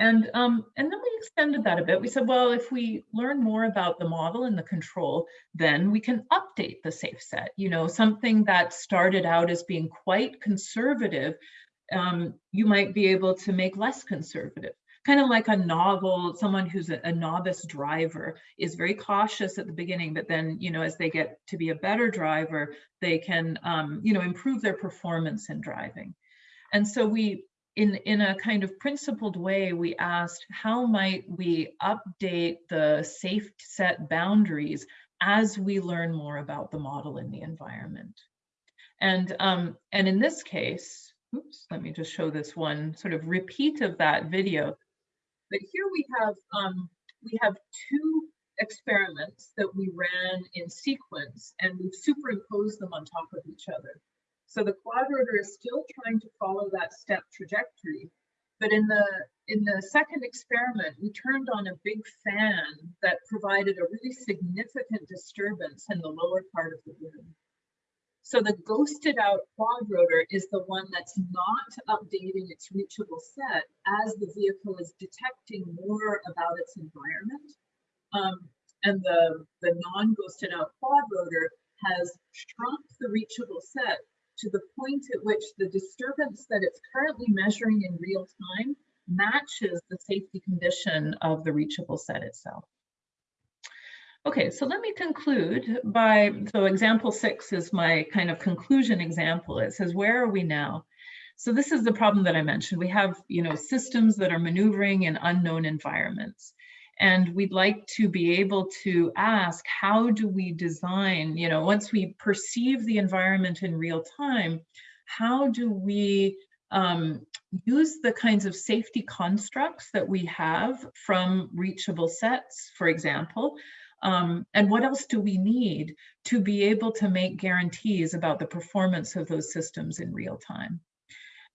And, um, and then we extended that a bit. We said, well, if we learn more about the model and the control, then we can update the safe set. You know, something that started out as being quite conservative, um, you might be able to make less conservative. Kind of like a novel, someone who's a, a novice driver is very cautious at the beginning, but then, you know, as they get to be a better driver, they can, um, you know, improve their performance in driving. And so we in, in a kind of principled way, we asked how might we update the safe set boundaries as we learn more about the model in the environment. And, um, and in this case, oops, let me just show this one sort of repeat of that video. But here we have, um, we have two experiments that we ran in sequence and we've superimposed them on top of each other. So the quadrotor is still trying to follow that step trajectory. But in the in the second experiment, we turned on a big fan that provided a really significant disturbance in the lower part of the room. So the ghosted out quadrotor is the one that's not updating its reachable set as the vehicle is detecting more about its environment. Um, and the, the non-ghosted out quadrotor has shrunk the reachable set to the point at which the disturbance that it's currently measuring in real time matches the safety condition of the reachable set itself. Okay, so let me conclude by, so example six is my kind of conclusion example. It says, where are we now? So this is the problem that I mentioned. We have, you know, systems that are maneuvering in unknown environments. And we'd like to be able to ask, how do we design, you know, once we perceive the environment in real time, how do we um, use the kinds of safety constructs that we have from reachable sets, for example, um, and what else do we need to be able to make guarantees about the performance of those systems in real time?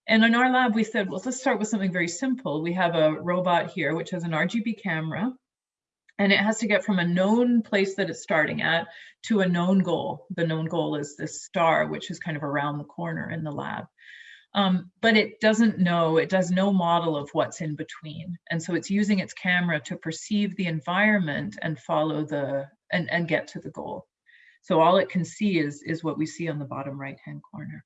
And in our lab, we said, well, let's start with something very simple. We have a robot here, which has an RGB camera, and it has to get from a known place that it's starting at to a known goal. The known goal is this star, which is kind of around the corner in the lab. Um, but it doesn't know, it does no model of what's in between. And so it's using its camera to perceive the environment and follow the, and, and get to the goal. So all it can see is, is what we see on the bottom right-hand corner.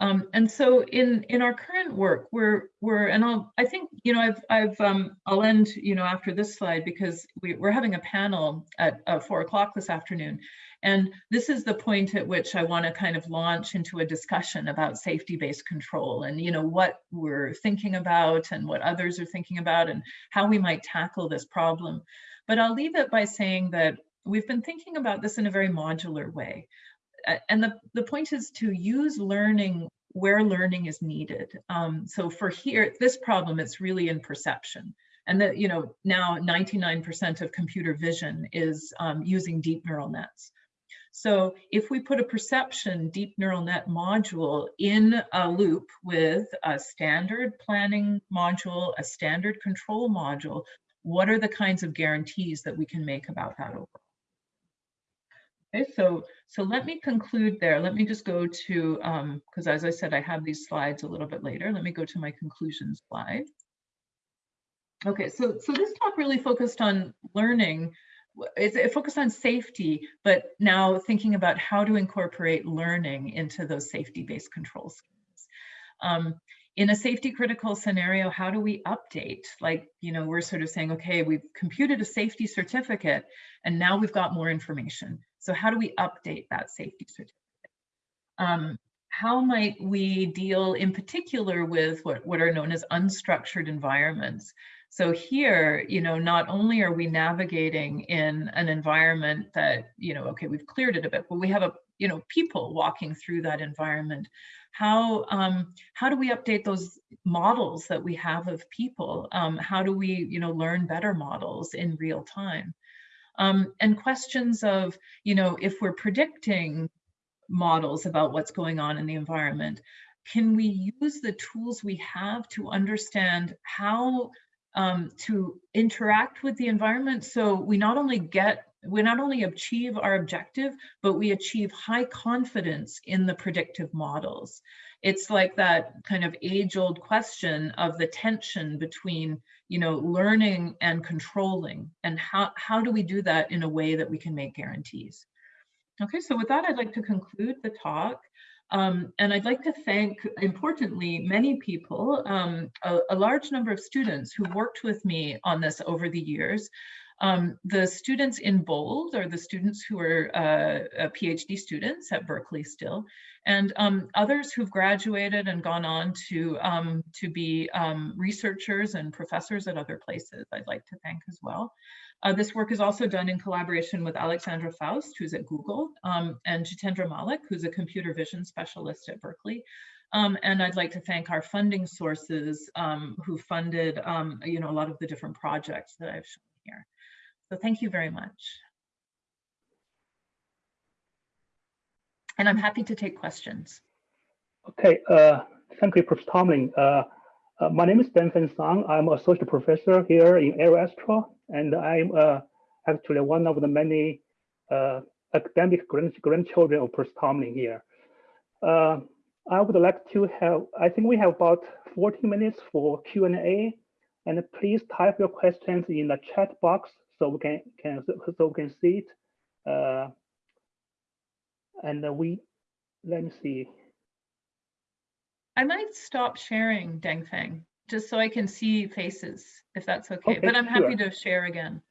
Um, and so in in our current work, we're we're and I'll I think you know I've I've um, I'll end you know after this slide because we, we're having a panel at uh, four o'clock this afternoon, and this is the point at which I want to kind of launch into a discussion about safety-based control and you know what we're thinking about and what others are thinking about and how we might tackle this problem. But I'll leave it by saying that we've been thinking about this in a very modular way and the, the point is to use learning where learning is needed. Um, so for here, this problem, it's really in perception. And that, you know, now 99% of computer vision is um, using deep neural nets. So if we put a perception deep neural net module in a loop with a standard planning module, a standard control module, what are the kinds of guarantees that we can make about that overall? Okay, so so let me conclude there. Let me just go to, because um, as I said, I have these slides a little bit later. Let me go to my conclusion slide. Okay, so so this talk really focused on learning. It, it focused on safety, but now thinking about how to incorporate learning into those safety-based control schemes. Um, in a safety critical scenario, how do we update? Like, you know, we're sort of saying, okay, we've computed a safety certificate and now we've got more information. So how do we update that safety certificate? Um, how might we deal in particular with what, what are known as unstructured environments? So here, you know, not only are we navigating in an environment that, you know, okay, we've cleared it a bit, but we have a, you know, people walking through that environment. How um, how do we update those models that we have of people? Um, how do we, you know, learn better models in real time? Um, and questions of, you know, if we're predicting models about what's going on in the environment, can we use the tools we have to understand how um, to interact with the environment so we not only get we not only achieve our objective, but we achieve high confidence in the predictive models. It's like that kind of age old question of the tension between you know, learning and controlling and how, how do we do that in a way that we can make guarantees? Okay, so with that, I'd like to conclude the talk. Um, and I'd like to thank, importantly, many people, um, a, a, large number of students who worked with me on this over the years. Um, the students in bold are the students who are uh, PhD students at Berkeley still, and um, others who've graduated and gone on to, um, to be um, researchers and professors at other places I'd like to thank as well. Uh, this work is also done in collaboration with Aleksandra Faust, who's at Google, um, and Jitendra Malik, who's a computer vision specialist at Berkeley. Um, and I'd like to thank our funding sources um, who funded, um, you know, a lot of the different projects that I've shown here. So thank you very much. And I'm happy to take questions. Okay, uh, thank you, Professor Tomlin. Uh, uh, my name is Dengfeng Sun. I'm associate professor here in Aeroastro, and I'm uh, actually one of the many uh, academic grand grandchildren of Professor Tomlin here. Uh, I would like to have, I think we have about 40 minutes for Q&A, and please type your questions in the chat box so we can, can so we can see it. Uh, and we, let me see. I might stop sharing Dengfeng just so I can see faces, if that's okay. okay but I'm happy to share again.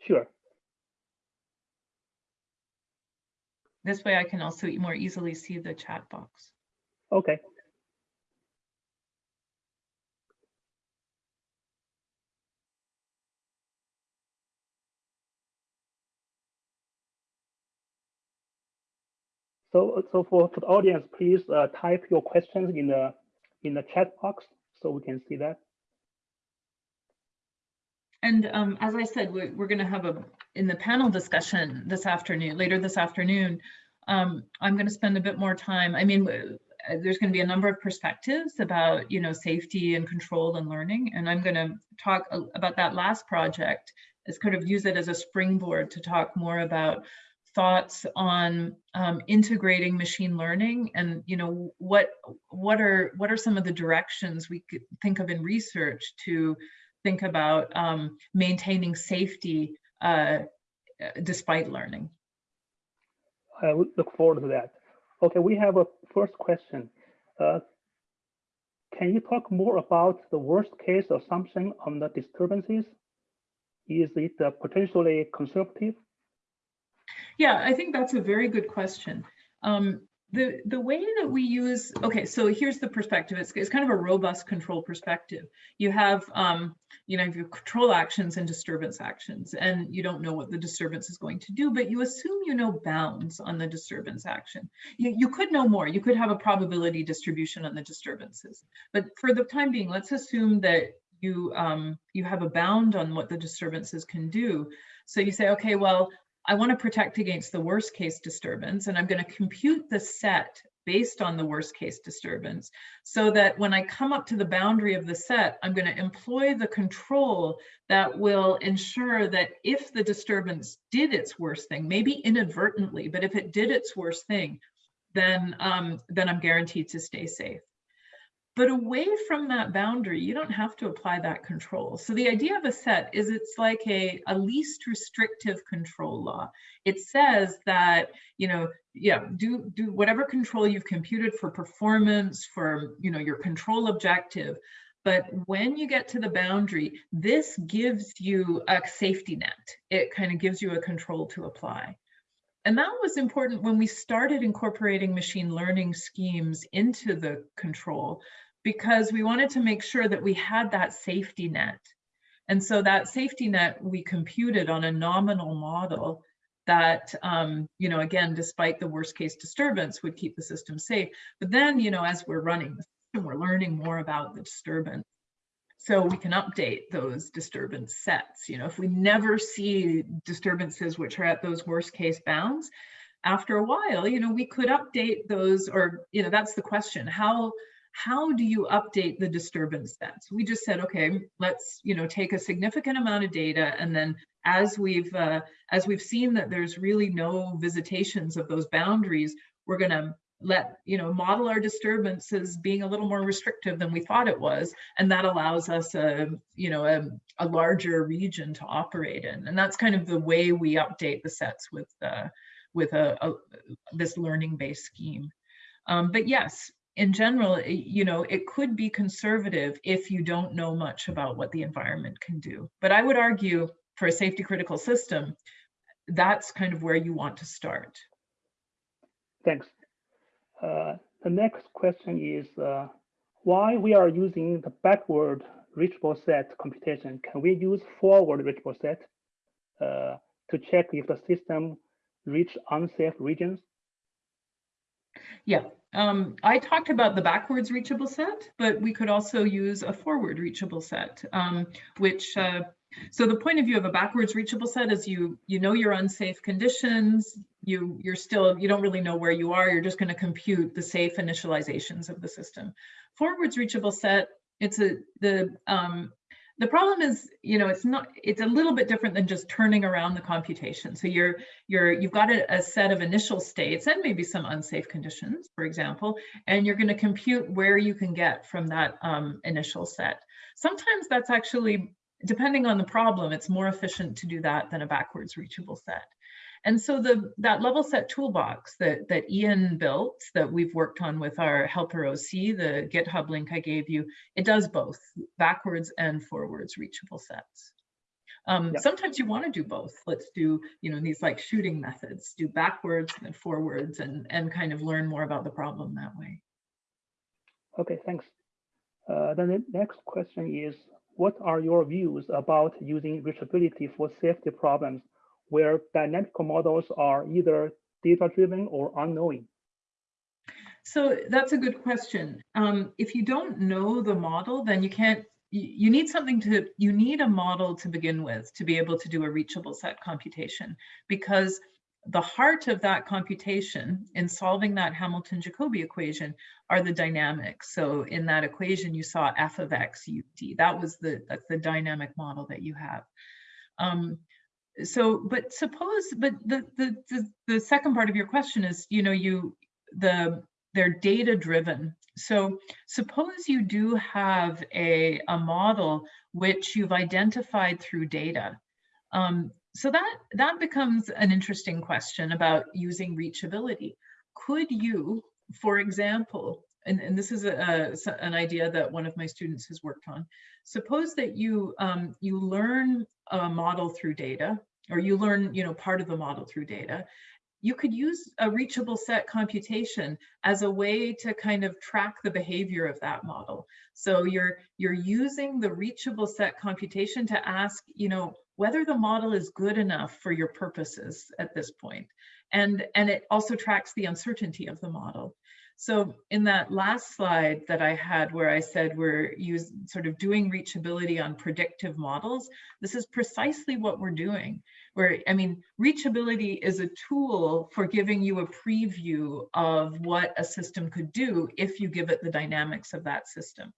Sure. This way I can also more easily see the chat box. Okay. So, so for, for the audience, please uh, type your questions in the in the chat box so we can see that. And um, as I said, we're, we're going to have a in the panel discussion this afternoon, later this afternoon. Um, I'm going to spend a bit more time. I mean, uh, there's going to be a number of perspectives about, you know, safety and control and learning. And I'm going to talk about that last project as kind of use it as a springboard to talk more about thoughts on um, integrating machine learning and you know what what are what are some of the directions we could think of in research to think about um, maintaining safety uh, despite learning I look forward to that. Okay, we have a first question. Uh, Can you talk more about the worst case assumption on the disturbances? Is it uh, potentially conservative? Yeah, I think that's a very good question. Um, the, the way that we use, okay, so here's the perspective. It's, it's kind of a robust control perspective. You have, um, you know, you have control actions and disturbance actions, and you don't know what the disturbance is going to do, but you assume you know bounds on the disturbance action. You, you could know more. You could have a probability distribution on the disturbances. But for the time being, let's assume that you, um, you have a bound on what the disturbances can do. So you say, okay, well, I want to protect against the worst case disturbance, and I'm going to compute the set based on the worst case disturbance so that when I come up to the boundary of the set, I'm going to employ the control that will ensure that if the disturbance did its worst thing, maybe inadvertently, but if it did its worst thing, then, um, then I'm guaranteed to stay safe. But away from that boundary, you don't have to apply that control. So the idea of a set is it's like a, a least restrictive control law. It says that, you know, yeah, do, do whatever control you've computed for performance, for, you know, your control objective. But when you get to the boundary, this gives you a safety net. It kind of gives you a control to apply. And that was important when we started incorporating machine learning schemes into the control because we wanted to make sure that we had that safety net. And so that safety net we computed on a nominal model that, um, you know, again, despite the worst case disturbance would keep the system safe. But then, you know, as we're running the system, we're learning more about the disturbance. So we can update those disturbance sets. You know, if we never see disturbances which are at those worst case bounds, after a while, you know, we could update those or, you know, that's the question. How, how do you update the disturbance sets? We just said, okay, let's you know take a significant amount of data, and then as we've uh, as we've seen that there's really no visitations of those boundaries, we're going to let you know model our disturbances being a little more restrictive than we thought it was, and that allows us a you know a, a larger region to operate in, and that's kind of the way we update the sets with uh, with a, a this learning based scheme. Um, but yes, in general, you know, it could be conservative if you don't know much about what the environment can do. But I would argue for a safety critical system, that's kind of where you want to start. Thanks. Uh, the next question is uh, why we are using the backward reachable set computation. Can we use forward reachable set uh, to check if the system reach unsafe regions? Yeah, um, I talked about the backwards reachable set, but we could also use a forward reachable set, um, which, uh, so the point of view of a backwards reachable set is you you know your unsafe conditions, you you're still, you don't really know where you are, you're just gonna compute the safe initializations of the system. Forwards reachable set, it's a, the, um, the problem is, you know, it's not, it's a little bit different than just turning around the computation. So you're, you're, you've got a, a set of initial states and maybe some unsafe conditions, for example, and you're going to compute where you can get from that um, initial set. Sometimes that's actually, depending on the problem, it's more efficient to do that than a backwards reachable set. And so the that level set toolbox that, that Ian built, that we've worked on with our helper OC, the GitHub link I gave you, it does both backwards and forwards reachable sets. Um, yep. Sometimes you want to do both. Let's do, you know, these like shooting methods, do backwards and forwards and, and kind of learn more about the problem that way. Okay, thanks. Uh, then the next question is, what are your views about using reachability for safety problems where dynamical models are either data-driven or unknowing? So that's a good question. Um, if you don't know the model, then you can't, you, need something to, you need a model to begin with to be able to do a reachable set computation because the heart of that computation in solving that Hamilton-Jacobi equation are the dynamics. So in that equation, you saw f of x. That was the that's the dynamic model that you have. Um, so, but suppose, but the, the, the, the second part of your question is, you know, you, the, they're data driven. So suppose you do have a, a model which you've identified through data. Um, so that, that becomes an interesting question about using reachability. Could you, for example, and, and this is a, a, an idea that one of my students has worked on. Suppose that you um, you learn a model through data, or you learn you know part of the model through data. You could use a reachable set computation as a way to kind of track the behavior of that model. So you're you're using the reachable set computation to ask you know whether the model is good enough for your purposes at this point. And, and it also tracks the uncertainty of the model. So in that last slide that I had where I said we're use, sort of doing reachability on predictive models, this is precisely what we're doing. Where, I mean, reachability is a tool for giving you a preview of what a system could do if you give it the dynamics of that system.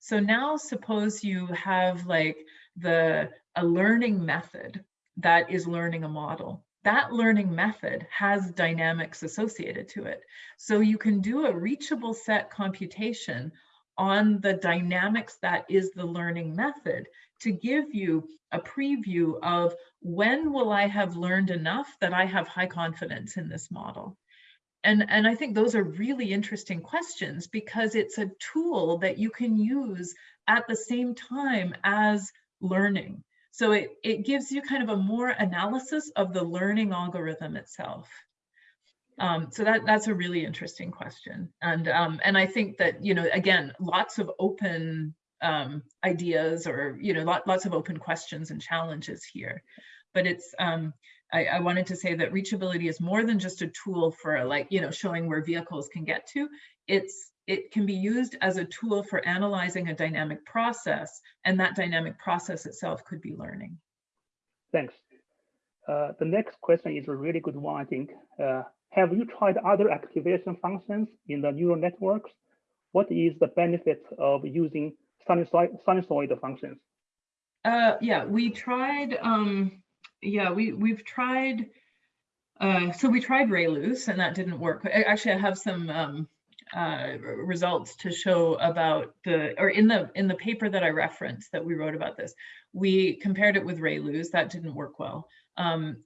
So now suppose you have like the a learning method that is learning a model that learning method has dynamics associated to it. So you can do a reachable set computation on the dynamics that is the learning method to give you a preview of when will I have learned enough that I have high confidence in this model. And, and I think those are really interesting questions because it's a tool that you can use at the same time as learning. So it, it gives you kind of a more analysis of the learning algorithm itself. Um, so that, that's a really interesting question. And, um, and I think that, you know, again, lots of open um, ideas or, you know, lot, lots of open questions and challenges here. But it's, um, I, I wanted to say that reachability is more than just a tool for like, you know, showing where vehicles can get to. It's it can be used as a tool for analyzing a dynamic process, and that dynamic process itself could be learning. Thanks. Uh, the next question is a really good one, I think. Uh, have you tried other activation functions in the neural networks? What is the benefit of using sinusoid, sinusoid functions? Uh, yeah, we tried, um, yeah, we, we've tried, uh, so we tried ReLUs and that didn't work. Actually, I have some um, uh, results to show about the, or in the in the paper that I referenced that we wrote about this, we compared it with ReLUs. That didn't work well. Um,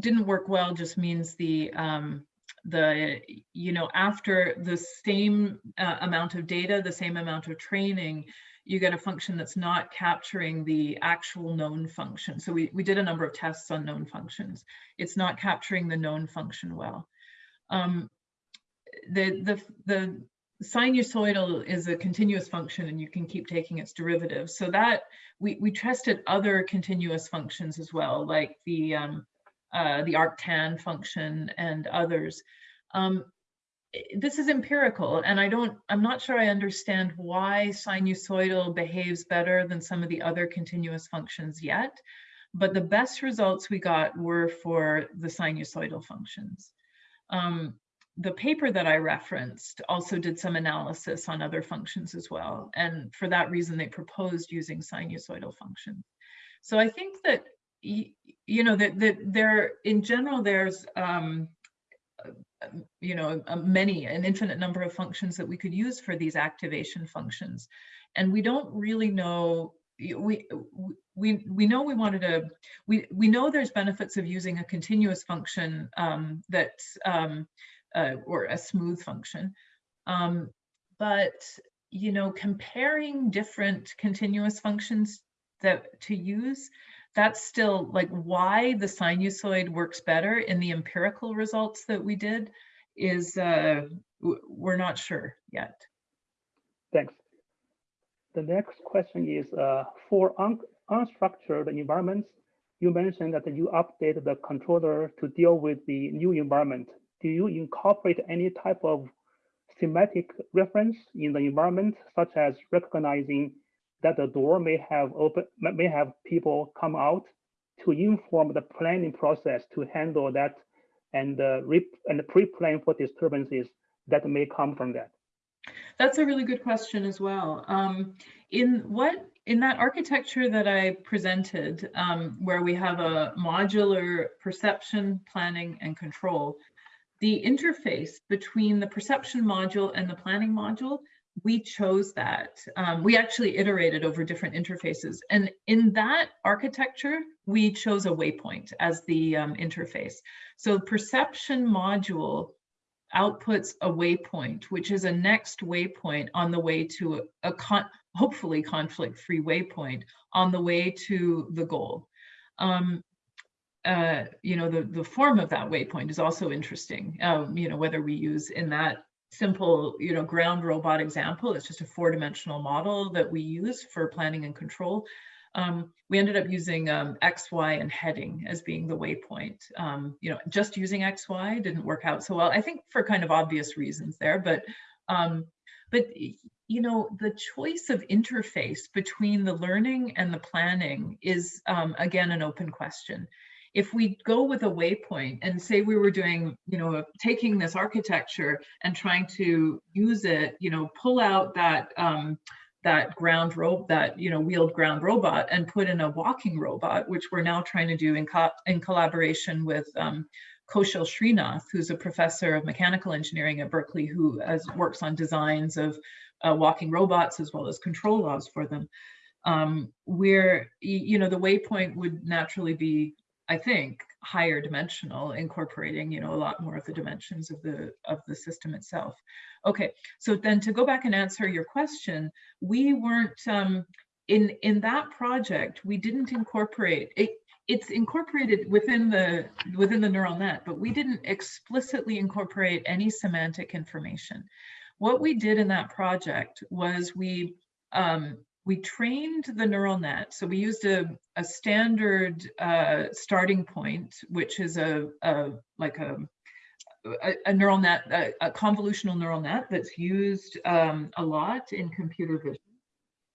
didn't work well just means the um, the you know after the same uh, amount of data, the same amount of training, you get a function that's not capturing the actual known function. So we, we did a number of tests on known functions. It's not capturing the known function well. Um, the, the, the sinusoidal is a continuous function and you can keep taking its derivative. So that we, we tested other continuous functions as well, like the, um, uh, the arctan function and others. Um, this is empirical and I don't, I'm not sure I understand why sinusoidal behaves better than some of the other continuous functions yet, but the best results we got were for the sinusoidal functions. Um, the paper that I referenced also did some analysis on other functions as well. And for that reason, they proposed using sinusoidal functions. So I think that, you know, that, that there, in general, there's, um, you know, many, an infinite number of functions that we could use for these activation functions. And we don't really know we we we know we wanted to we we know there's benefits of using a continuous function um, that um, uh, or a smooth function. Um, but, you know, comparing different continuous functions that to use, that's still like why the sinusoid works better in the empirical results that we did is uh, we're not sure yet. Thanks. The next question is uh, for un unstructured environments, you mentioned that you update the controller to deal with the new environment do you incorporate any type of thematic reference in the environment, such as recognizing that the door may have open, may have people come out to inform the planning process to handle that and uh, and pre-plan for disturbances that may come from that? That's a really good question as well. Um, in what in that architecture that I presented, um, where we have a modular perception, planning, and control, the interface between the perception module and the planning module, we chose that. Um, we actually iterated over different interfaces. And in that architecture, we chose a waypoint as the um, interface. So the perception module outputs a waypoint, which is a next waypoint on the way to a, a con hopefully conflict-free waypoint on the way to the goal. Um, uh, you know, the, the form of that waypoint is also interesting. Um, you know, whether we use in that simple, you know, ground robot example, it's just a four-dimensional model that we use for planning and control. Um, we ended up using um, X, Y, and heading as being the waypoint. Um, you know, just using X, Y didn't work out so well. I think for kind of obvious reasons there, but um, but you know, the choice of interface between the learning and the planning is um, again an open question. If we go with a waypoint and say we were doing, you know, taking this architecture and trying to use it, you know, pull out that um, that ground rope, that you know wheeled ground robot, and put in a walking robot, which we're now trying to do in co in collaboration with um, Koushil Sreenath, who's a professor of mechanical engineering at Berkeley, who has, works on designs of uh, walking robots as well as control laws for them. Um, where, you know, the waypoint would naturally be, I think, higher dimensional, incorporating, you know, a lot more of the dimensions of the of the system itself. Okay, so then to go back and answer your question, we weren't um, in in that project. We didn't incorporate it it's incorporated within the within the neural net, but we didn't explicitly incorporate any semantic information. What we did in that project was we um, we trained the neural net. So we used a, a standard uh, starting point, which is a, a like a, a, neural net, a, a, convolutional neural net that's used um, a lot in computer vision.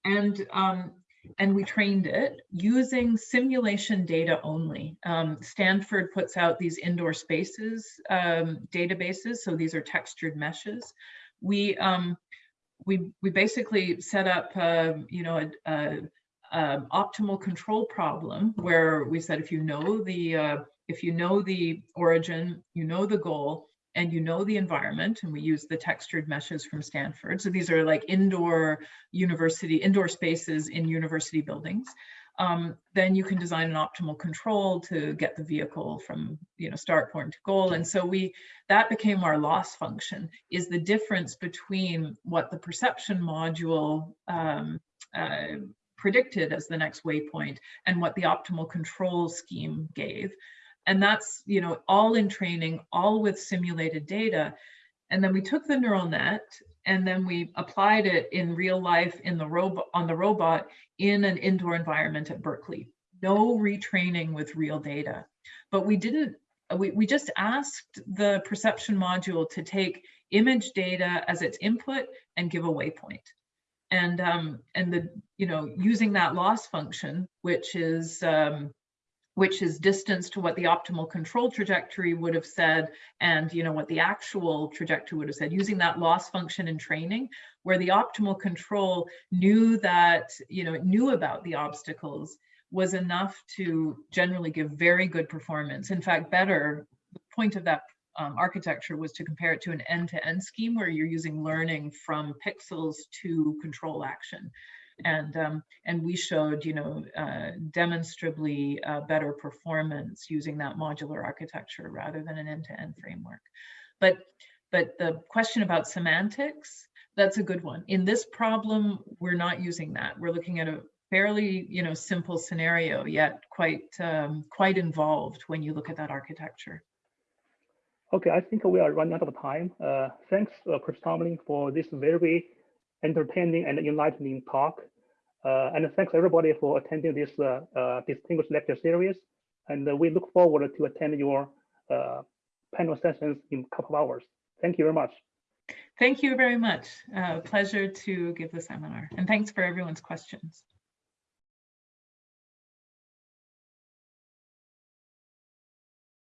And um, and we trained it using simulation data only. Um, Stanford puts out these indoor spaces um, databases, so these are textured meshes. We um, we we basically set up, uh, you know, a, a, a, optimal control problem where we said if you know the uh, if you know the origin, you know the goal, and you know the environment, and we use the textured meshes from Stanford. So these are like indoor university, indoor spaces in university buildings. Um, then you can design an optimal control to get the vehicle from you know start point to goal. And so we that became our loss function is the difference between what the perception module um, uh, predicted as the next waypoint and what the optimal control scheme gave. And that's, you know, all in training, all with simulated data. And then we took the neural net and then we applied it in real life in the robot on the robot in an indoor environment at Berkeley. No retraining with real data. But we didn't, we, we just asked the perception module to take image data as its input and give a waypoint. And um, and the you know using that loss function, which is um, which is distance to what the optimal control trajectory would have said and you know what the actual trajectory would have said using that loss function in training where the optimal control knew that you know it knew about the obstacles was enough to generally give very good performance. In fact better the point of that um, architecture was to compare it to an end-to-end -end scheme where you're using learning from pixels to control action and um, and we showed you know uh, demonstrably uh, better performance using that modular architecture rather than an end-to-end -end framework. But but the question about semantics that's a good one. In this problem we're not using that. We're looking at a fairly you know simple scenario yet quite um, quite involved when you look at that architecture. Okay i think we are running out of time. Uh, thanks uh, Chris Tomlin for this very entertaining and enlightening talk. Uh, and thanks everybody for attending this uh, uh, distinguished lecture series. And we look forward to attend your panel sessions in a couple of hours. Thank you very much. Thank you very much. Uh, pleasure to give the seminar. And thanks for everyone's questions.